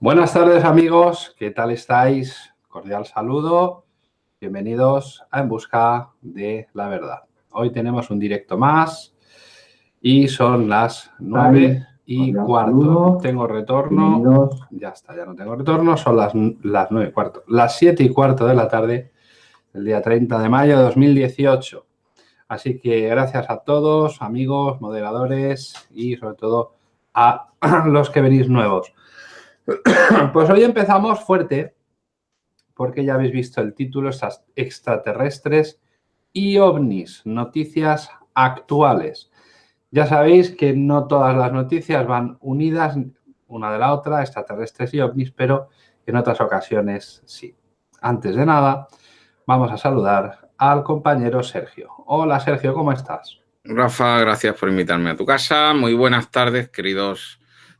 Buenas tardes amigos, ¿qué tal estáis? Cordial saludo, bienvenidos a En Busca de la Verdad. Hoy tenemos un directo más y son las nueve y cuarto. Tengo retorno, ya está, ya no tengo retorno, son las, las nueve y cuarto, las siete y cuarto de la tarde, el día 30 de mayo de 2018. Así que gracias a todos, amigos, moderadores y sobre todo a los que venís nuevos. Pues hoy empezamos fuerte, porque ya habéis visto el título, extraterrestres y ovnis, noticias actuales. Ya sabéis que no todas las noticias van unidas una de la otra, extraterrestres y ovnis, pero en otras ocasiones sí. Antes de nada, vamos a saludar al compañero Sergio. Hola Sergio, ¿cómo estás? Rafa, gracias por invitarme a tu casa. Muy buenas tardes, queridos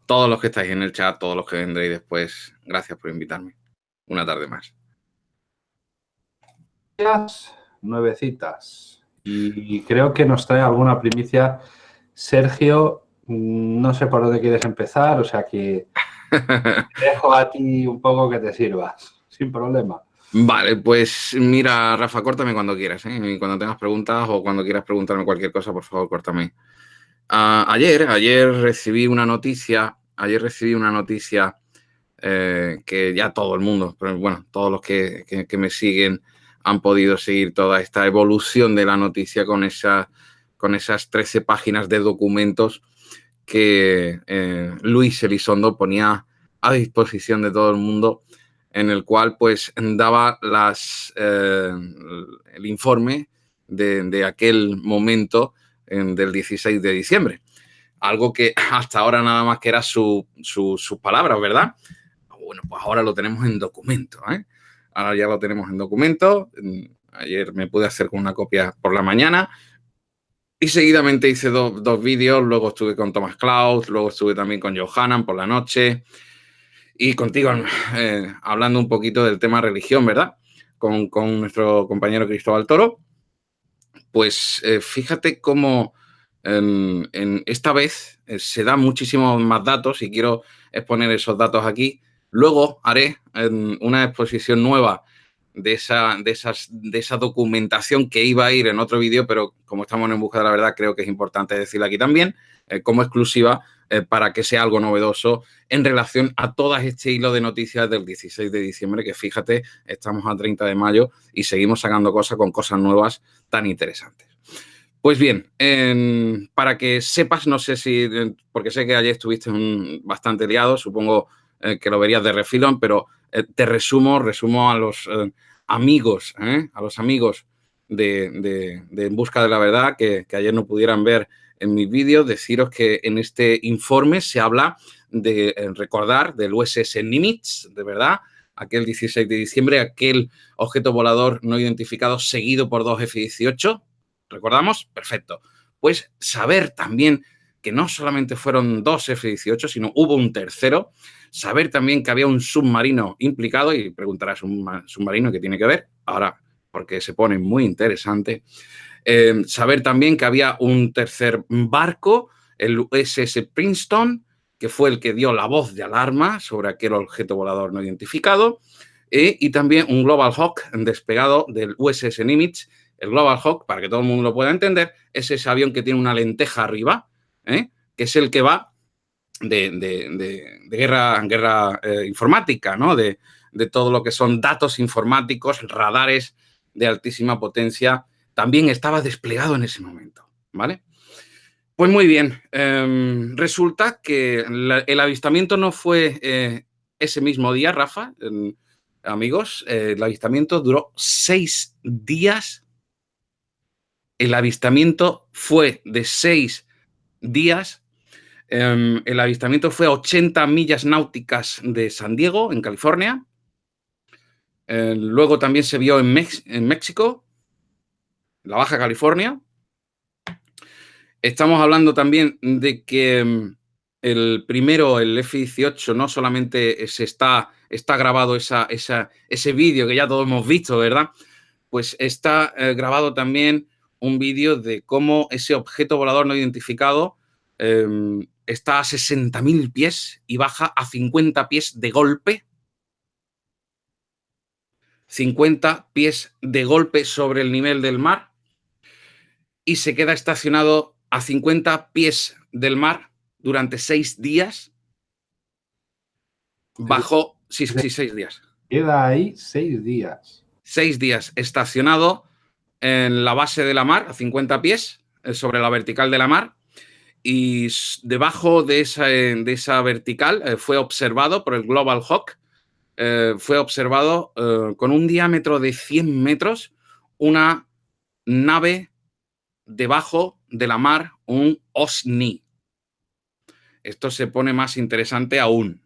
todos los que estáis en el chat, todos los que vendréis después, gracias por invitarme. Una tarde más. Nuevecitas. Y creo que nos trae alguna primicia. Sergio, mm, no sé por dónde quieres empezar, o sea que dejo a ti un poco que te sirvas, sin problema. Vale, pues mira, Rafa, córtame cuando quieras, ¿eh? cuando tengas preguntas o cuando quieras preguntarme cualquier cosa, por favor, córtame. Ah, ayer, ayer recibí una noticia, ayer recibí una noticia eh, que ya todo el mundo, pero bueno, todos los que, me siguen han podido seguir toda esta evolución de la noticia con, esa, con esas 13 páginas de documentos que eh, Luis Elizondo ponía a disposición de todo el mundo, en el cual pues daba las, eh, el informe de, de aquel momento del 16 de diciembre. Algo que hasta ahora nada más que era sus palabras, ¿verdad? Bueno, pues ahora lo tenemos en documento. ¿eh? Ahora ya lo tenemos en documento. Ayer me pude hacer con una copia por la mañana y seguidamente hice dos vídeos. Luego estuve con Thomas Klaus, luego estuve también con Johanan por la noche y contigo eh, hablando un poquito del tema religión, ¿verdad? Con, con nuestro compañero Cristóbal Toro pues eh, fíjate cómo en, esta vez eh, se dan muchísimos más datos y quiero exponer esos datos aquí. Luego haré una exposición nueva de esa, de, esas, de esa documentación que iba a ir en otro vídeo, pero como estamos en busca de la verdad, creo que es importante decirlo aquí también, eh, como exclusiva, para que sea algo novedoso en relación a todo este hilo de noticias del 16 de diciembre, que fíjate, estamos a 30 de mayo y seguimos sacando cosas con cosas nuevas tan interesantes. Pues bien, para que sepas, no sé si, porque sé que ayer estuviste bastante liado, supongo eh, que lo verías de refilón, pero eh, te resumo, resumo a los eh, amigos, a los amigos de, En Busca de la Verdad, que, que ayer no pudieran ver en mi vídeo, deciros que en este informe se habla de recordar del USS Nimitz, de verdad, aquel 16 de diciembre, aquel objeto volador no identificado seguido por dos F-18. ¿Recordamos? Perfecto. Pues saber también que no solamente fueron dos F-18, sino hubo un tercero. Saber también que había un submarino implicado y preguntarás, ¿un submarino qué tiene que ver? Ahora, porque se pone muy interesante. Eh, saber también que había un tercer barco, el USS Princeton, que fue el que dio la voz de alarma sobre aquel objeto volador no identificado, eh, y también un Global Hawk despegado del USS Nimitz. El Global Hawk, para que todo el mundo lo pueda entender, es ese avión que tiene una lenteja arriba, eh, que es el que va de, guerra, guerra eh, informática, ¿no? De, todo lo que son datos informáticos, radares de altísima potencia, también estaba desplegado en ese momento, ¿vale? Pues muy bien, em, resulta que el avistamiento no fue eh, ese mismo día, Rafa, amigos, el avistamiento duró seis días. El avistamiento fue de seis días. Em, el avistamiento fue a 80 millas náuticas de San Diego, en California. Eh, luego también se vio en, en México, la Baja California. Estamos hablando también de que mm, el primero, el F-18, no solamente se está, está grabado ese vídeo que ya todos hemos visto, ¿verdad? Pues está eh, grabado también un vídeo de cómo ese objeto volador no identificado em, está a 60.000 pies y baja a 50 pies de golpe. 50 pies de golpe sobre el nivel del mar y se queda estacionado a 50 pies del mar durante seis días. Bajo, sí, sí, seis días. Queda ahí seis días. Seis días estacionado en la base de la mar, a 50 pies, eh, sobre la vertical de la mar, y debajo de esa, de esa vertical eh, fue observado por el Global Hawk, eh, fue observado con un diámetro de 100 metros una nave debajo de la mar, un OSNI. Esto se pone más interesante aún.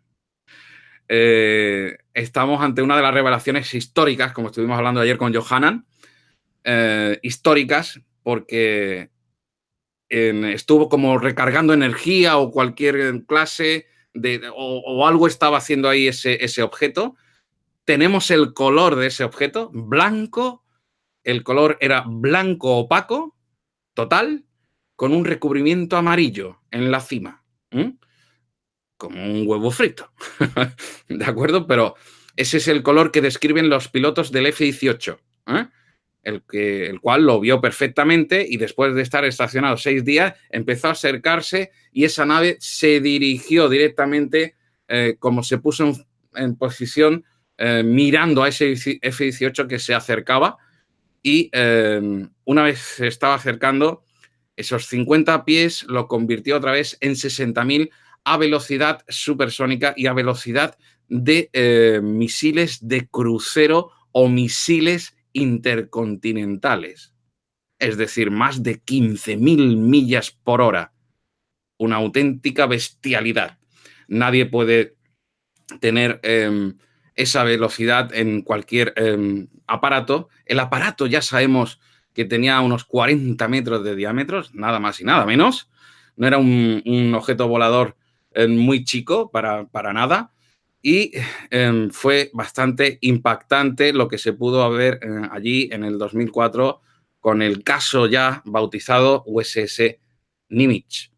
estamos ante una de las revelaciones históricas, como estuvimos hablando ayer con Johanan, históricas, porque estuvo como recargando energía o cualquier clase de, o, algo estaba haciendo ahí ese, ese objeto. Tenemos el color de ese objeto, blanco, el color era blanco opaco, total, con un recubrimiento amarillo en la cima, como un huevo frito, ¿de acuerdo? Pero ese es el color que describen los pilotos del F-18 el, que, el cual lo vio perfectamente y después de estar estacionado seis días empezó a acercarse y esa nave se dirigió directamente eh, como se puso en, posición eh, mirando a ese F-18 que se acercaba y em, una vez se estaba acercando, esos 50 pies lo convirtió otra vez en 60.000 a velocidad supersónica y a velocidad de eh, misiles de crucero o misiles intercontinentales, es decir, más de 15.000 millas por hora. Una auténtica bestialidad. Nadie puede tener em, esa velocidad en cualquier em, aparato. El aparato ya sabemos que tenía unos 40 metros de diámetro, nada más y nada menos. No era un, objeto volador eh, muy chico para, para nada y em, fue bastante impactante lo que se pudo ver eh, allí en el 2004 con el caso ya bautizado USS Nimitz.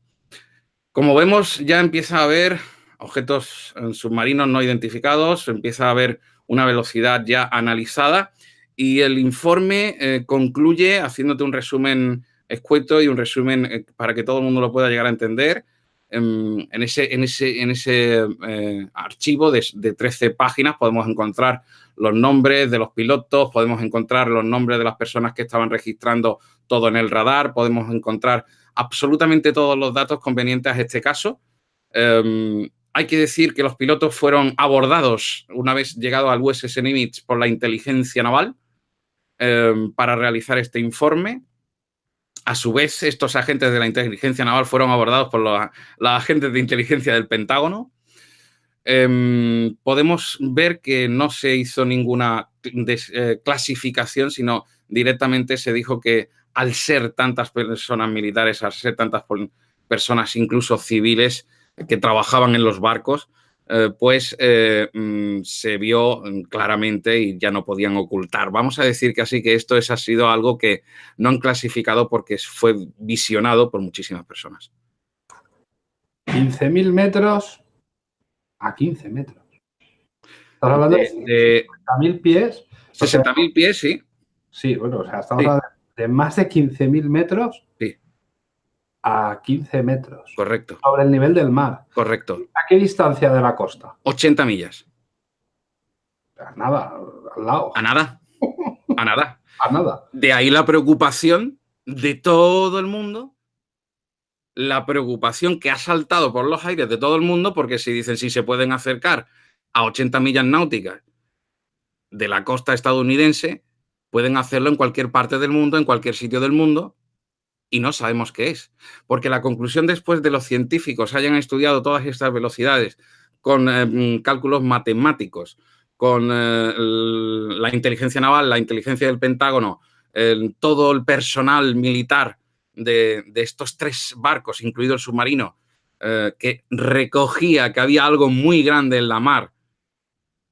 Como vemos, ya empieza a haber objetos submarinos no identificados, empieza a haber una velocidad ya analizada y el informe eh, concluye haciéndote un resumen escueto y un resumen eh, para que todo el mundo lo pueda llegar a entender en, ese, en ese, en ese eh, archivo de, 13 páginas podemos encontrar los nombres de los pilotos, podemos encontrar los nombres de las personas que estaban registrando todo en el radar, podemos encontrar absolutamente todos los datos convenientes a este caso. Em, hay que decir que los pilotos fueron abordados una vez llegado al USS Nimitz por la inteligencia naval em, para realizar este informe. A su vez, estos agentes de la inteligencia naval fueron abordados por los, agentes de inteligencia del Pentágono. Em, podemos ver que no se hizo ninguna eh, clasificación, sino directamente se dijo que al ser tantas personas militares, al ser tantas personas incluso civiles que trabajaban en los barcos, eh, pues eh, mm, se vio mm, claramente y ya no podían ocultar. Vamos a decir que así que esto es, ha sido algo que no han clasificado porque fue visionado por muchísimas personas. 15.000 metros a 15 metros. Estás hablando de, 60.000 pies. 60.000 pies, sí. Sí, bueno, o sea, estamos hablando de más de 15.000 metros. Sí a 15 metros. Correcto. Sobre el nivel del mar. Correcto. ¿A qué distancia de la costa? 80 millas. A nada, al lado. A nada. A nada. a nada. De ahí la preocupación de todo el mundo, la preocupación que ha saltado por los aires de todo el mundo, porque si dicen si se pueden acercar a 80 millas náuticas de la costa estadounidense, pueden hacerlo en cualquier parte del mundo, en cualquier sitio del mundo, y no sabemos qué es. Porque la conclusión después de los científicos hayan estudiado todas estas velocidades con eh, mm, cálculos matemáticos, con eh, la inteligencia naval, la inteligencia del Pentágono, todo el personal militar de, estos tres barcos, incluido el submarino, eh, que recogía que había algo muy grande en la mar,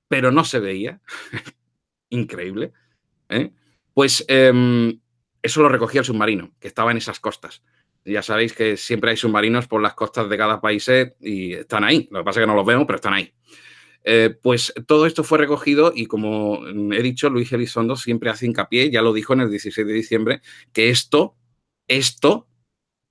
pero no se veía. Increíble. Pues em, eso lo recogía el submarino, que estaba en esas costas. Ya sabéis que siempre hay submarinos por las costas de cada país y están ahí. Lo que pasa es que no los vemos, pero están ahí. Eh, pues todo esto fue recogido y como he dicho, Luis Elizondo siempre hace hincapié, ya lo dijo en el 16 de diciembre, que esto, esto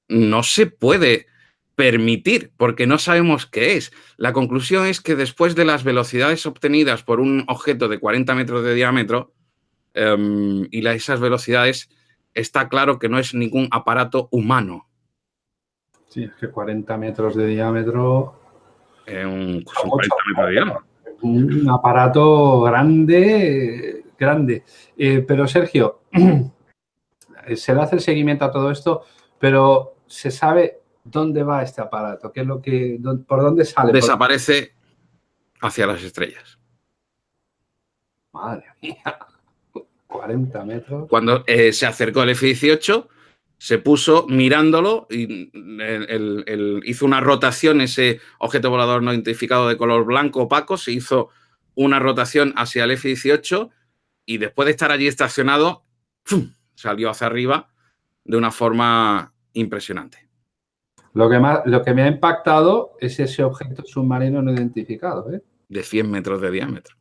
no se puede permitir porque no sabemos qué es. La conclusión es que después de las velocidades obtenidas por un objeto de 40 metros de diámetro em, y esas velocidades, está claro que no es ningún aparato humano. Sí, es que 40 metros de diámetro un, aparato grande, grande. Eh, pero Sergio, se le hace el seguimiento a todo esto, pero se sabe dónde va este aparato, qué es lo que, por dónde sale. Desaparece hacia las estrellas. Madre mía, 40 metros. Cuando eh, se acercó el F-18, se puso mirándolo y hizo una rotación, ese objeto volador no identificado de color blanco opaco, se hizo una rotación hacia el F-18 y después de estar allí estacionado, salió hacia arriba de una forma impresionante. Lo que, más, lo que me ha impactado es ese objeto submarino no identificado. ¿eh? De 100 metros de diámetro.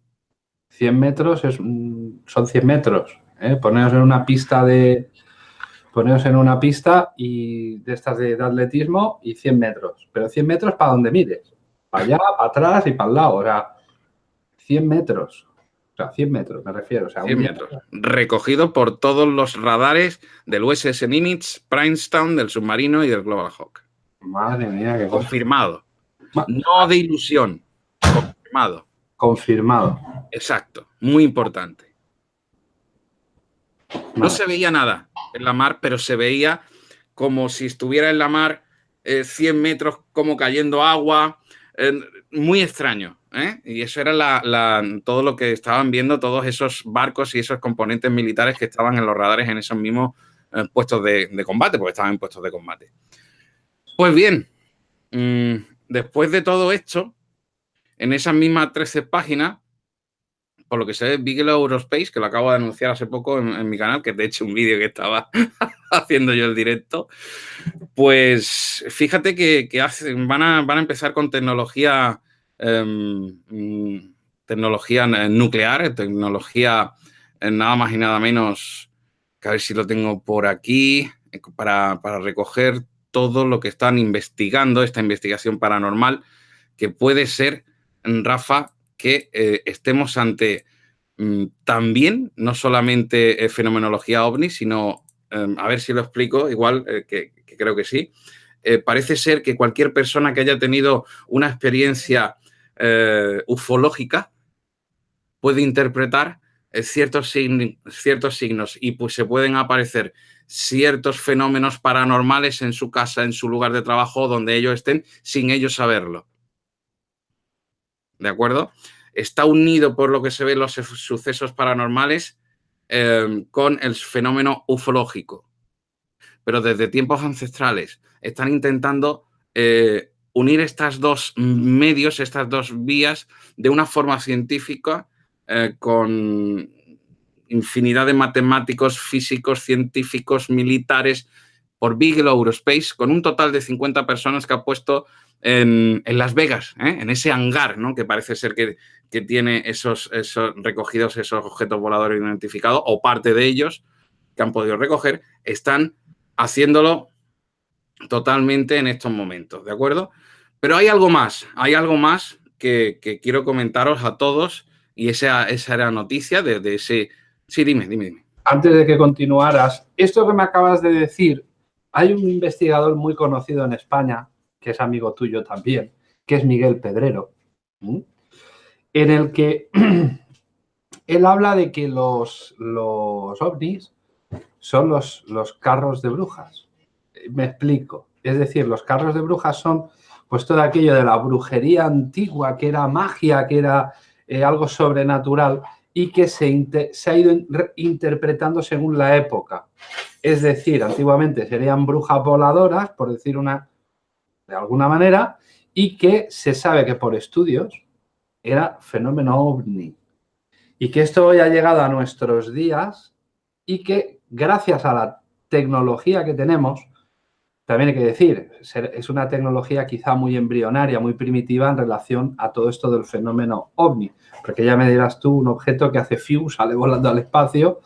100 metros es, son 100 metros. ¿eh? Poneros en una pista de, poneros en una pista y de estas de, atletismo y 100 metros. Pero 100 metros para donde mires. Para allá, para atrás y para el lado. O sea, 100 metros. O sea, 100 metros me refiero. O sea, 100 metros. Recogido por todos los radares del USS Nimitz, Princetown, del submarino y del Global Hawk. Madre mía, qué Confirmado. No de ilusión. Confirmado. Confirmado. Exacto. Muy importante. No se veía nada en la mar, pero se veía como si estuviera en la mar 100 eh, metros como cayendo agua, muy extraño. ¿eh? Y eso era todo lo que estaban viendo todos esos barcos y esos componentes militares que estaban en los radares en esos mismos eh, puestos de, combate, porque estaban en puestos de combate. Pues bien, mm, después de todo esto, en esas mismas 13 páginas, por lo que se ve, Bigelow Aerospace, que lo acabo de anunciar hace poco en, mi canal, que de hecho un vídeo que estaba haciendo yo el directo, pues fíjate que, van, a, empezar con tecnología, em, tecnología nuclear, tecnología eh, nada más y nada menos, que a ver si lo tengo por aquí, eh, para recoger todo lo que están investigando, esta investigación paranormal, que puede ser, Rafa, que eh, estemos ante mm, también, no solamente eh, fenomenología ovni, sino, em, a ver si lo explico, igual eh, que, creo que sí, parece ser que cualquier persona que haya tenido una experiencia ufológica puede interpretar ciertos, ciertos signos y pues se pueden aparecer ciertos fenómenos paranormales en su casa, en su lugar de trabajo, donde ellos estén, sin ellos saberlo. ¿De acuerdo? Está unido, por lo que se ve, los sucesos paranormales em, con el fenómeno ufológico. Pero desde tiempos ancestrales están intentando eh, unir estas dos medios, estas dos vías, de una forma científica eh, con infinidad de matemáticos, físicos, científicos, militares, por Bigelow Aerospace, con un total de 50 personas que ha puesto en, Las Vegas, ¿eh? en ese hangar, ¿no? que parece ser que, tiene esos, esos, recogidos, esos objetos voladores identificados, o parte de ellos que han podido recoger, están haciéndolo totalmente en estos momentos, ¿de acuerdo? Pero hay algo más, hay algo más que, quiero comentaros a todos y esa, esa era noticia de, de ese... Sí, dime, dime, dime. Antes de que continuaras, esto que me acabas de decir, hay un investigador muy conocido en España que es amigo tuyo también, que es Miguel Pedrero, en el que él habla de que los, los ovnis son los, los carros de brujas. Me explico. Es decir, los carros de brujas son pues todo aquello de la brujería antigua, que era magia, que era eh, algo sobrenatural y que se, se ha ido interpretando según la época. Es decir, antiguamente serían brujas voladoras, por decir una, de alguna manera y que se sabe que por estudios era fenómeno ovni. Y que esto hoy ha llegado a nuestros días y que gracias a la tecnología que tenemos también hay que decir, es una tecnología quizá muy embrionaria, muy primitiva en relación a todo esto del fenómeno ovni. Porque ya me dirás tú, un objeto que hace fiu, sale volando al espacio.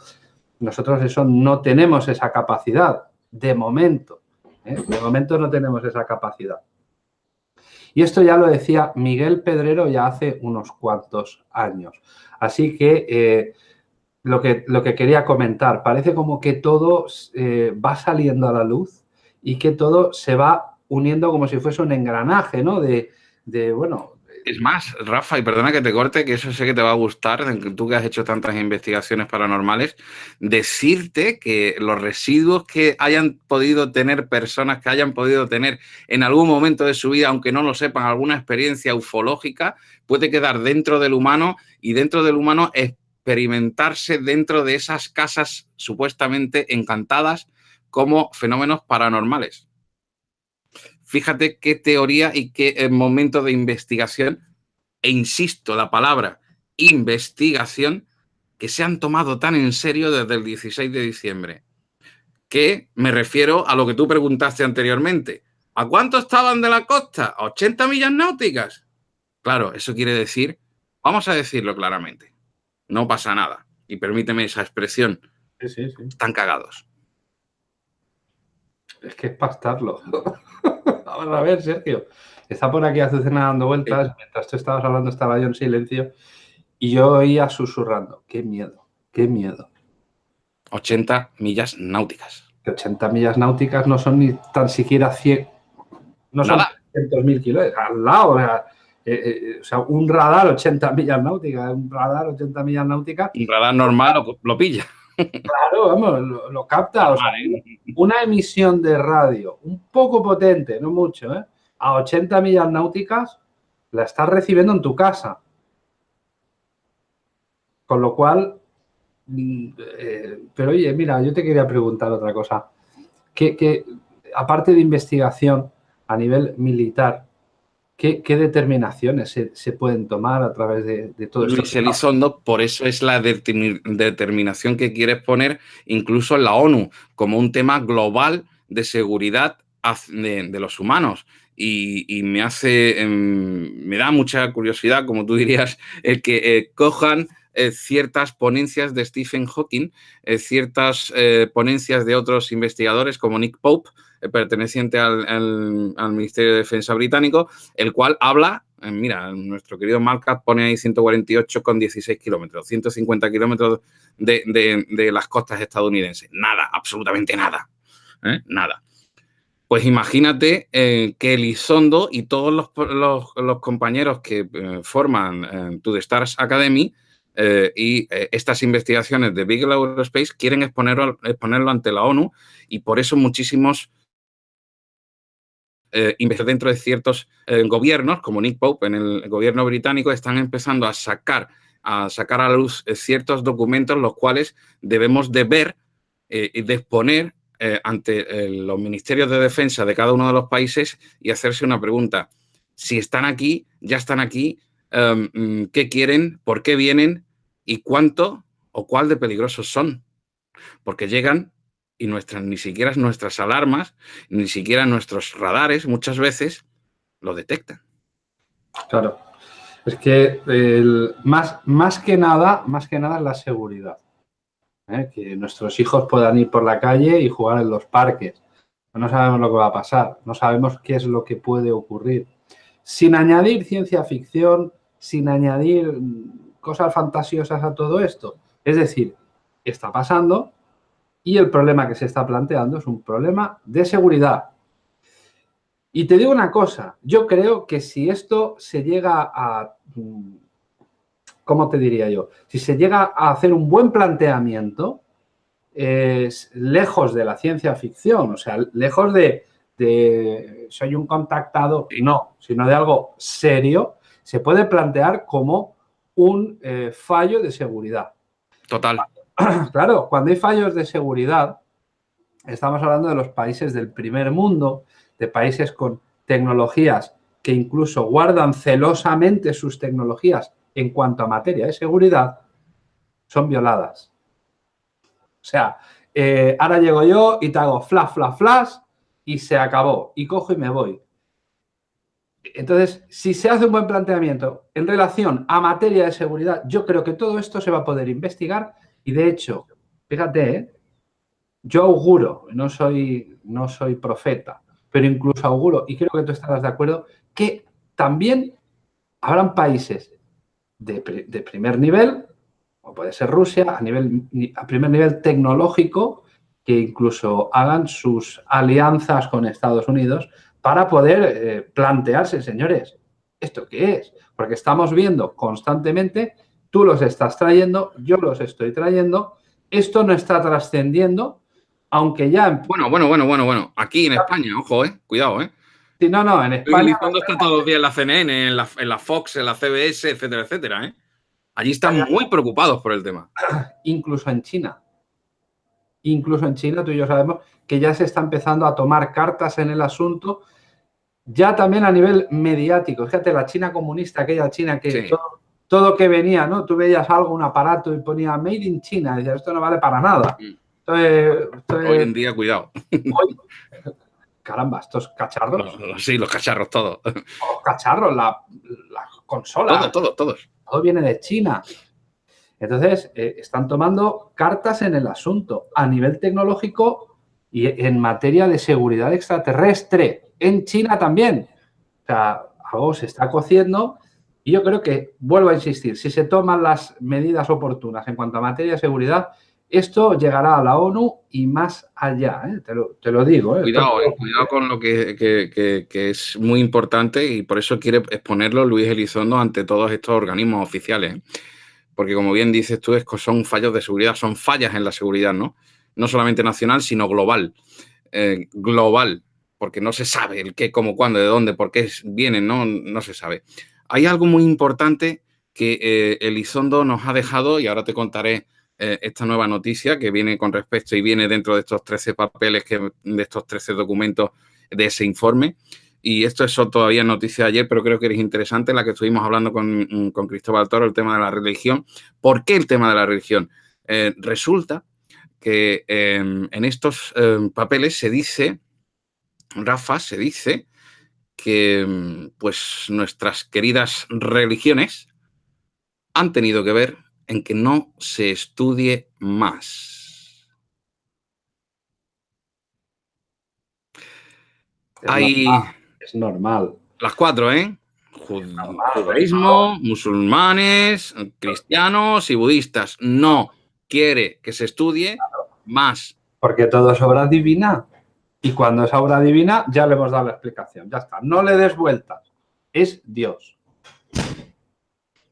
Nosotros eso no tenemos esa capacidad, de momento. ¿eh? De momento no tenemos esa capacidad. Y esto ya lo decía Miguel Pedrero ya hace unos cuantos años. Así que eh, lo que, lo que quería comentar, parece como que todo eh, va saliendo a la luz y que todo se va uniendo como si fuese un engranaje, ¿no? De, de bueno, es más, Rafa, y perdona que te corte, que eso sé que te va a gustar, tú que has hecho tantas investigaciones paranormales, decirte que los residuos que hayan podido tener personas, que hayan podido tener en algún momento de su vida, aunque no lo sepan, alguna experiencia ufológica, puede quedar dentro del humano y dentro del humano experimentarse dentro de esas casas supuestamente encantadas como fenómenos paranormales fíjate qué teoría y qué eh, momento de investigación, e insisto, la palabra investigación, que se han tomado tan en serio desde el 16 de diciembre. Que me refiero a lo que tú preguntaste anteriormente. ¿A cuánto estaban de la costa? ¿A 80 millas náuticas? Claro, eso quiere decir, vamos a decirlo claramente, no pasa nada. Y permíteme esa expresión. Sí, sí, sí. Están cagados. Es que es pastarlo. Vamos a ver, Sergio. Está por aquí Azucena dando vueltas. Mientras tú estabas hablando, estaba yo en silencio. Y yo oía susurrando. Qué miedo, qué miedo. 80 millas náuticas. 80 millas náuticas no son ni tan siquiera 100. No son 300.000 kilómetros. Al lado, eh, eh, o sea, un radar 80 millas náuticas, un radar 80 millas náuticas. Un radar normal lo pilla. Claro, vamos, lo, capta. una emisión de radio un poco potente, no mucho, ¿eh? a 80 millas náuticas, la estás recibiendo en tu casa. Con lo cual, mm, eh, pero oye, mira, yo te quería preguntar otra cosa. que aparte de investigación a nivel militar, ¿Qué, determinaciones se, pueden tomar a través de, todo esto? Luis Elizondo, por eso es la determinación que quieres poner incluso en la ONU como un tema global de seguridad de, los humanos. Y, me hace, em, me da mucha curiosidad, como tú dirías, el que eh, cojan eh, ciertas ponencias de Stephen Hawking, eh, ciertas ponencias de otros investigadores como Nick Pope, perteneciente al, Ministerio de Defensa británico, el cual habla, eh, mira, nuestro querido Malcat pone ahí 148 con 16 kilómetros, 150 kilómetros de, las costas estadounidenses. Nada, absolutamente nada. ¿eh? Nada. Pues imagínate que Elizondo y todos los, compañeros que forman To The Stars Academy y estas investigaciones de Big Aerospace quieren exponerlo, exponerlo ante la ONU y por eso muchísimos eh, dentro de ciertos eh, gobiernos, como Nick Pope en el gobierno británico, están empezando a sacar a, sacar a la luz eh, ciertos documentos los cuales debemos de ver eh, y de exponer ante los ministerios de defensa de cada uno de los países y hacerse una pregunta. Si están aquí, ya están aquí, em, mm, ¿qué quieren? ¿Por qué vienen? ¿Y cuánto o cuál de peligrosos son? Porque llegan y nuestras, ni siquiera nuestras alarmas, ni siquiera nuestros radares muchas veces lo detectan. Claro. Es que el, más, más, que nada, más que nada es la seguridad. ¿eh? Que nuestros hijos puedan ir por la calle y jugar en los parques. No sabemos lo que va a pasar, no sabemos qué es lo que puede ocurrir. Sin añadir ciencia ficción, sin añadir cosas fantasiosas a todo esto. Es decir, está pasando, y el problema que se está planteando es un problema de seguridad. Y te digo una cosa, yo creo que si esto se llega a, mm, ¿cómo te diría yo? Si se llega a hacer un buen planteamiento, es lejos de la ciencia ficción, o sea, lejos de, soy un contactado, no, sino de algo serio, se puede plantear como un eh, fallo de seguridad. Total. claro, cuando hay fallos de seguridad, estamos hablando de los países del primer mundo, de países con tecnologías que incluso guardan celosamente sus tecnologías en cuanto a materia de seguridad, son violadas. O sea, eh, ahora llego yo y te hago flash, flash, flash, y se acabó. Y cojo y me voy. Entonces, si se hace un buen planteamiento en relación a materia de seguridad, yo creo que todo esto se va a poder investigar y de hecho, fíjate, ¿eh? yo auguro, no soy, no soy profeta, pero incluso auguro, y creo que tú estarás de acuerdo, que también habrán países de, primer nivel, o puede ser Rusia, a, nivel, a primer nivel tecnológico, que incluso hagan sus alianzas con Estados Unidos para poder eh, plantearse, señores, ¿esto qué es? Porque estamos viendo constantemente, tú los estás trayendo, yo los estoy trayendo, esto no está trascendiendo, aunque ya... Bueno, bueno, bueno, bueno, bueno, aquí en España, ojo, eh, cuidado, eh. Sí, no, no, en España... está todos los días en la CNN, en la, en la Fox, en la CBS, etcétera, etcétera, eh. Allí están muy preocupados por el tema. Incluso en China. Incluso en China, tú y yo sabemos que ya se está empezando a tomar cartas en el asunto ya también a nivel mediático. Fíjate, la China comunista, aquella China que todo, que venía, ¿no? Tú veías algo, un aparato y ponía Made in China, y decías, esto no vale para nada. Mm. hoy en día, cuidado. caramba, estos cacharros. sí, los cacharros, todos. Los cacharros, la, consola. Todo, todo, todos. Todo viene de China. Entonces, eh, están tomando cartas en el asunto a nivel tecnológico y en materia de seguridad extraterrestre en China también. O sea, algo se está cociendo y yo creo que, vuelvo a insistir, si se toman las medidas oportunas en cuanto a materia de seguridad, esto llegará a la ONU y más allá, ¿eh? te, lo, digo. ¿eh? Cuidado, eh, cuidado con lo que, es muy importante y por eso quiere exponerlo Luis Elizondo ante todos estos organismos oficiales. Porque como bien dices tú, es que son fallos de seguridad, son fallas en la seguridad, ¿no? No solamente nacional, sino global. global porque no se sabe el qué, cómo, cuándo, de dónde, por qué vienen, no, no se sabe. Hay algo muy importante que eh, Elizondo nos ha dejado y ahora te contaré eh, esta nueva noticia que viene con respecto y viene dentro de estos 13 papeles, que, de estos 13 documentos de ese informe. Y esto es todavía noticia de ayer, pero creo que es interesante la que estuvimos hablando con, con Cristóbal Toro, el tema de la religión. ¿Por qué el tema de la religión? Eh, resulta que en estos papeles se dice Rafa, se dice que mm, pues nuestras queridas religiones han tenido que ver en que no se estudie más. Es normal. Las cuatro, ¿eh? Judaísmo, musulmanes, cristianos y budistas. No quiere que se estudie más. Porque todo es obra divina. Y cuando es obra divina, ya le hemos dado la explicación. Ya está. No le des vueltas. Es Dios.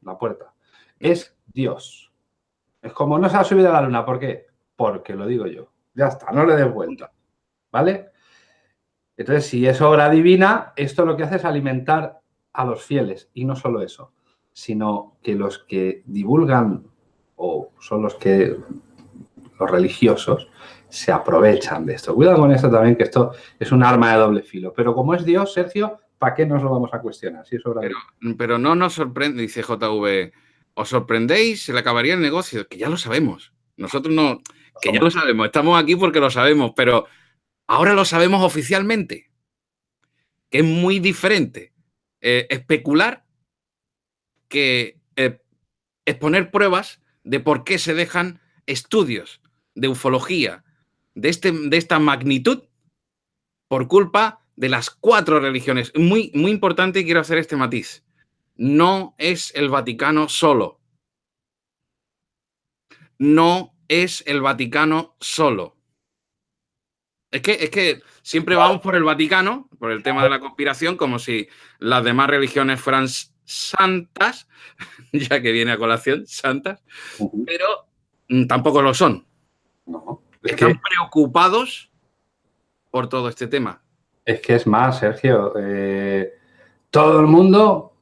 La puerta. Es Dios. Es como no se ha subido a la luna. ¿Por qué? Porque lo digo yo. Ya está. No le des vueltas. ¿Vale? Entonces, si es obra divina, esto lo que hace es alimentar a los fieles. Y no solo eso, sino que los que divulgan o son los que los religiosos se aprovechan de esto. Cuidado con esto también, que esto es un arma de doble filo. Pero como es Dios, Sergio, ¿para qué nos lo vamos a cuestionar? Si pero, no nos sorprende, dice JV, os sorprendéis, se le acabaría el negocio, que ya lo sabemos. Nosotros no, que ya lo sabemos, estamos aquí porque lo sabemos, pero ahora lo sabemos oficialmente, que es muy diferente eh, especular que eh, exponer pruebas de por qué se dejan estudios de ufología, de, este, de esta magnitud por culpa de las cuatro religiones. Muy, muy importante y quiero hacer este matiz. No es el Vaticano solo. No es el Vaticano solo. Es que, es que siempre vamos por el Vaticano, por el tema de la conspiración, como si las demás religiones fueran santas, ya que viene a colación, santas, pero mm, tampoco lo son. No están preocupados por todo este tema. Es que es más, Sergio. Eh, todo el mundo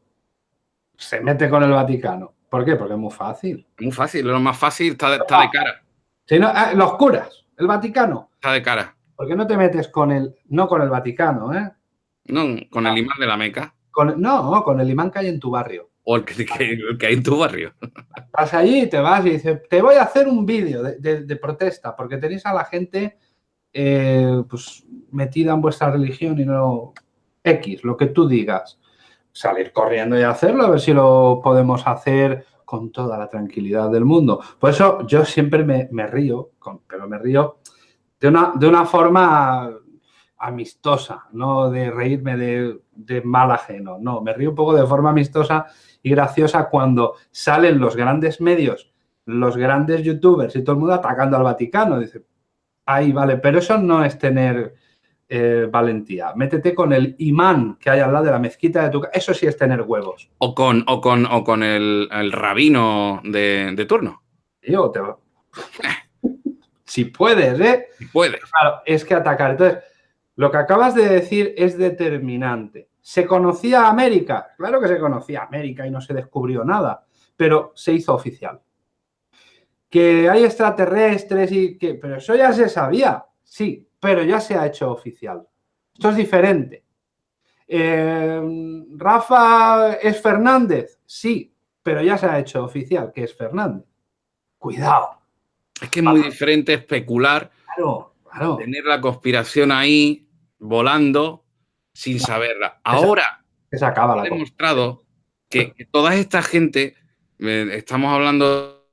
se mete con el Vaticano. ¿Por qué? Porque es muy fácil. Muy fácil, lo más fácil está de, cara. Si no, ah, los curas, el Vaticano. Está de cara. ¿Por qué no te metes con el, no con el Vaticano, eh? No, con el imán de la Meca. no, con el imán que hay en tu barrio. O el que, hay en tu barrio. Vas allí, te vas y dices, te voy a hacer un vídeo de, protesta, porque tenéis a la gente eh, pues, metida en vuestra religión y no X, lo que tú digas. Salir corriendo y hacerlo, a ver si lo podemos hacer con toda la tranquilidad del mundo. Por eso yo siempre me, río, pero me río de una, de una forma amistosa, no de reírme de, mal ajeno, no, me río un poco de forma amistosa y graciosa cuando salen los grandes medios, los grandes youtubers y todo el mundo atacando al Vaticano. Dice, ahí vale, pero eso no es tener eh, valentía. Métete con el imán que hay al lado de la mezquita de tu casa. Eso sí es tener huevos. O con, o con, o con el, rabino de, turno. Yo te... si puedes, ¿eh? Si puedes. Claro, es que atacar. Entonces, lo que acabas de decir es determinante. ¿Se conocía América? Claro que se conocía América y no se descubrió nada, pero se hizo oficial. Que hay extraterrestres y que... Pero eso ya se sabía, sí, pero ya se ha hecho oficial. Esto es diferente. Eh, ¿Rafa es Fernández? Sí, pero ya se ha hecho oficial que es Fernández. Cuidado. Es que es muy diferente especular claro Tener la conspiración ahí volando sin saberla. Ahora se acaba la demostrado que, toda esta gente, eh, estamos hablando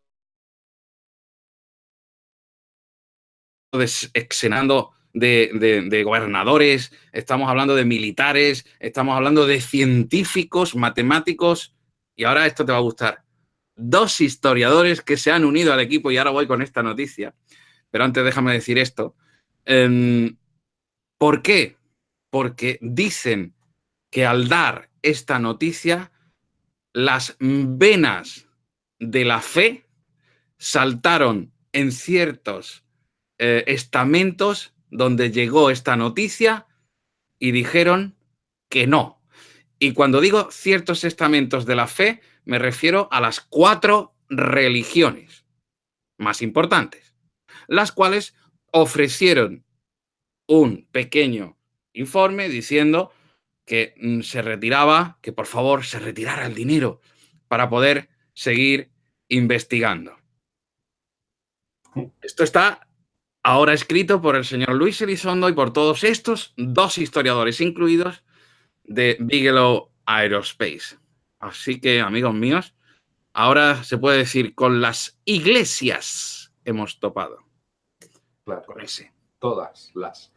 de exenando de, de, gobernadores, estamos hablando de militares, estamos hablando de científicos, matemáticos, y ahora esto te va a gustar. Dos historiadores que se han unido al equipo, y ahora voy con esta noticia, pero antes déjame decir esto, Em, ¿Por qué? Porque dicen que al dar esta noticia, las venas de la fe saltaron en ciertos eh, estamentos donde llegó esta noticia y dijeron que no. Y cuando digo ciertos estamentos de la fe, me refiero a las cuatro religiones más importantes, las cuales ofrecieron un pequeño informe diciendo que mm, se retiraba, que por favor se retirara el dinero para poder seguir investigando. Esto está ahora escrito por el señor Luis Elizondo y por todos estos dos historiadores incluidos de Bigelow Aerospace. Así que, amigos míos, ahora se puede decir con las iglesias hemos topado. Claro, con ese. Todas las,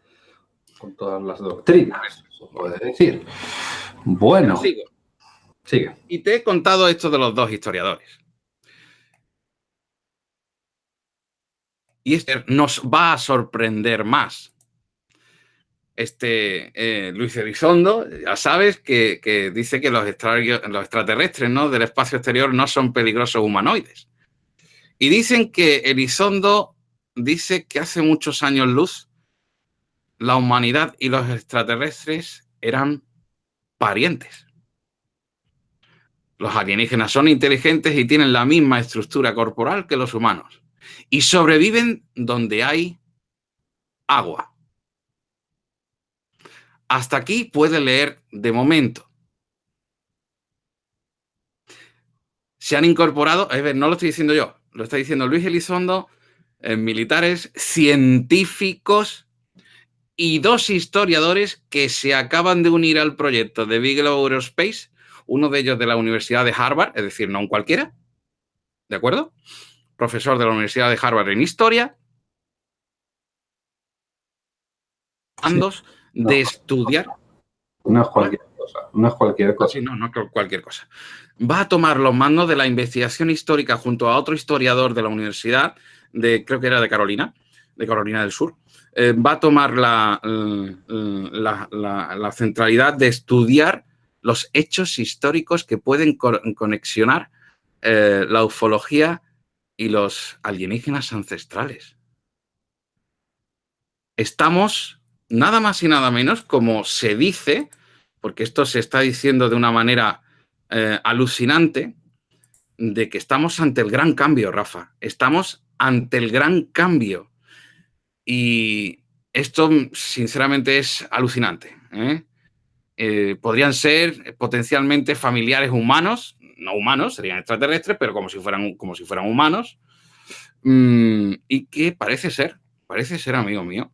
con todas las doctrinas, se puede decir. Bueno. Sigo. Sigue. Y te he contado esto de los dos historiadores. Y este nos va a sorprender más. Este eh, Luis Elizondo, ya sabes, que, dice que los, los extraterrestres ¿no? del espacio exterior no son peligrosos humanoides. Y dicen que Elizondo dice que hace muchos años luz la humanidad y los extraterrestres eran parientes. Los alienígenas son inteligentes y tienen la misma estructura corporal que los humanos. Y sobreviven donde hay agua. Hasta aquí puede leer de momento. Se han incorporado, es ver, no lo estoy diciendo yo, lo está diciendo Luis Elizondo eh, militares, científicos y dos historiadores que se acaban de unir al proyecto de Bigelow Aerospace, uno de ellos de la Universidad de Harvard, es decir, no un cualquiera, ¿de acuerdo? Profesor de la Universidad de Harvard en Historia. De estudiar. No es cualquier cosa, no es cualquier cosa. Sí, no, no es cualquier cosa. Va a tomar los mandos de la investigación histórica junto a otro historiador de la Universidad de, creo que era de Carolina, de Carolina del Sur, eh, va a tomar la, la, centralidad de estudiar los hechos históricos que pueden conexionar eh, la ufología y los alienígenas ancestrales. Estamos nada más y nada menos, como se dice, porque esto se está diciendo de una manera eh, alucinante, de que estamos ante el gran cambio, Rafa. Estamos ante el gran cambio. Y esto, sinceramente, es alucinante. ¿eh? Eh, podrían ser potencialmente familiares humanos, no humanos, serían extraterrestres, pero como si fueran, como si fueran humanos. Mm, y que parece ser, parece ser, amigo mío,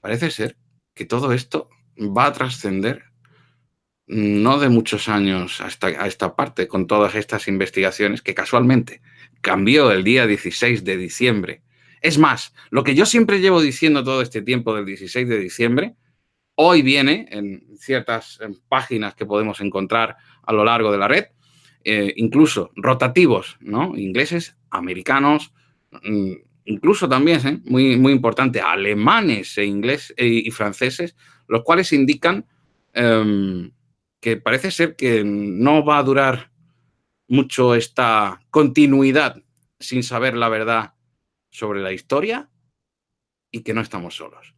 parece ser que todo esto va a trascender no de muchos años hasta a esta parte, con todas estas investigaciones que casualmente cambió el día 16 de diciembre. Es más, lo que yo siempre llevo diciendo todo este tiempo del 16 de diciembre, hoy viene en ciertas páginas que podemos encontrar a lo largo de la red, eh, incluso rotativos, ¿no? Ingleses, americanos, mm, incluso también, ¿eh? muy, muy importante, alemanes e inglés, e, y franceses, los cuales indican em, que parece ser que no va a durar mucho esta continuidad sin saber la verdad sobre la historia y que no estamos solos.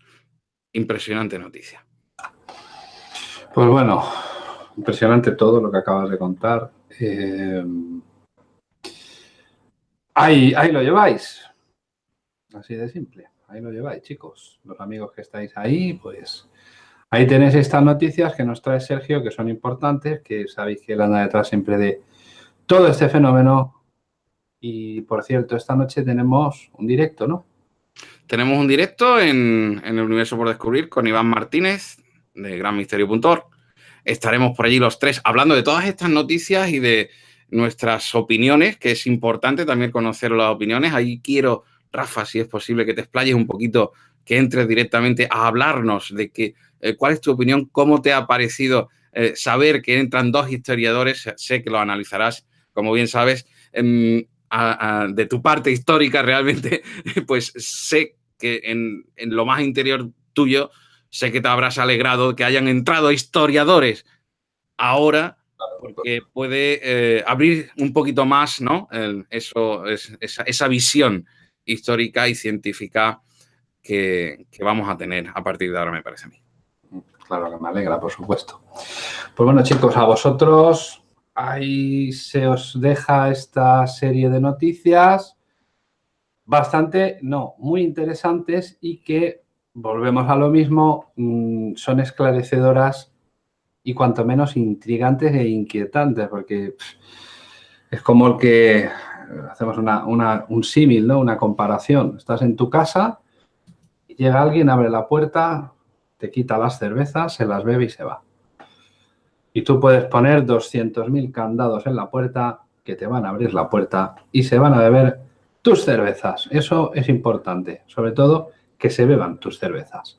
Impresionante noticia. Pues bueno, impresionante todo lo que acabas de contar. Eh, ahí, ahí lo lleváis. Así de simple. Ahí lo lleváis, chicos. Los amigos que estáis ahí, pues ahí tenéis estas noticias que nos trae Sergio, que son importantes, que sabéis que él anda detrás siempre de todo este fenómeno. Y, por cierto, esta noche tenemos un directo, ¿no? Tenemos un directo en, en el Universo por Descubrir con Iván Martínez, de granmisterio.org. Estaremos por allí los tres hablando de todas estas noticias y de nuestras opiniones, que es importante también conocer las opiniones. Ahí quiero, Rafa, si es posible, que te explayes un poquito, que entres directamente a hablarnos de que, eh, cuál es tu opinión, cómo te ha parecido eh, saber que entran dos historiadores, sé que lo analizarás, como bien sabes, de tu parte histórica realmente, pues sé que en, en lo más interior tuyo sé que te habrás alegrado que hayan entrado historiadores ahora, porque puede eh, abrir un poquito más ¿no? eso, esa, visión histórica y científica que, vamos a tener a partir de ahora, me parece a mí. Claro que me alegra, por supuesto. Pues bueno, chicos, a vosotros ahí se os deja esta serie de noticias bastante, no, muy interesantes y que volvemos a lo mismo, mm, son esclarecedoras y cuanto menos intrigantes e inquietantes, porque es como el que hacemos un símil, ¿no? una comparación. Estás en tu casa, llega alguien, abre la puerta, te quita las cervezas, se las bebe y se va. Y tú puedes poner 200.000 candados en la puerta que te van a abrir la puerta y se van a beber tus cervezas. Eso es importante, sobre todo que se beban tus cervezas.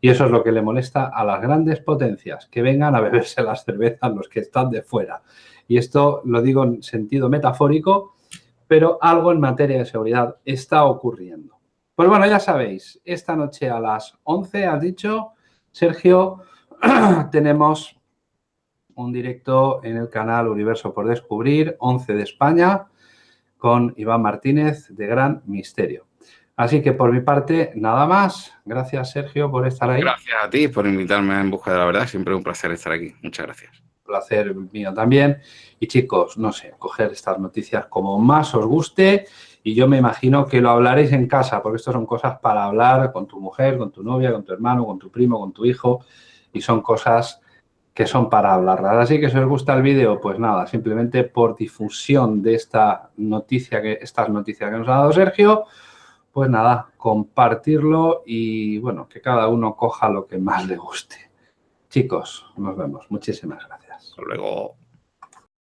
Y eso es lo que le molesta a las grandes potencias, que vengan a beberse las cervezas los que están de fuera. Y esto lo digo en sentido metafórico, pero algo en materia de seguridad está ocurriendo. Pues bueno, ya sabéis, esta noche a las 11, has dicho, Sergio, tenemos un directo en el canal Universo por Descubrir, 11 de España, con Iván Martínez de Gran Misterio. Así que por mi parte, nada más. Gracias, Sergio, por estar ahí. Gracias a ti por invitarme En Busca de la Verdad. Siempre un placer estar aquí. Muchas gracias. Placer mío también. Y chicos, no sé, coger estas noticias como más os guste y yo me imagino que lo hablaréis en casa, porque esto son cosas para hablar con tu mujer, con tu novia, con tu hermano, con tu primo, con tu hijo y son cosas que son para hablarlas. Así que si os gusta el vídeo, pues nada, simplemente por difusión de esta noticia, que, estas noticias que nos ha dado Sergio, pues nada, compartirlo y bueno, que cada uno coja lo que más le guste. Chicos, nos vemos. Muchísimas gracias. Hasta luego.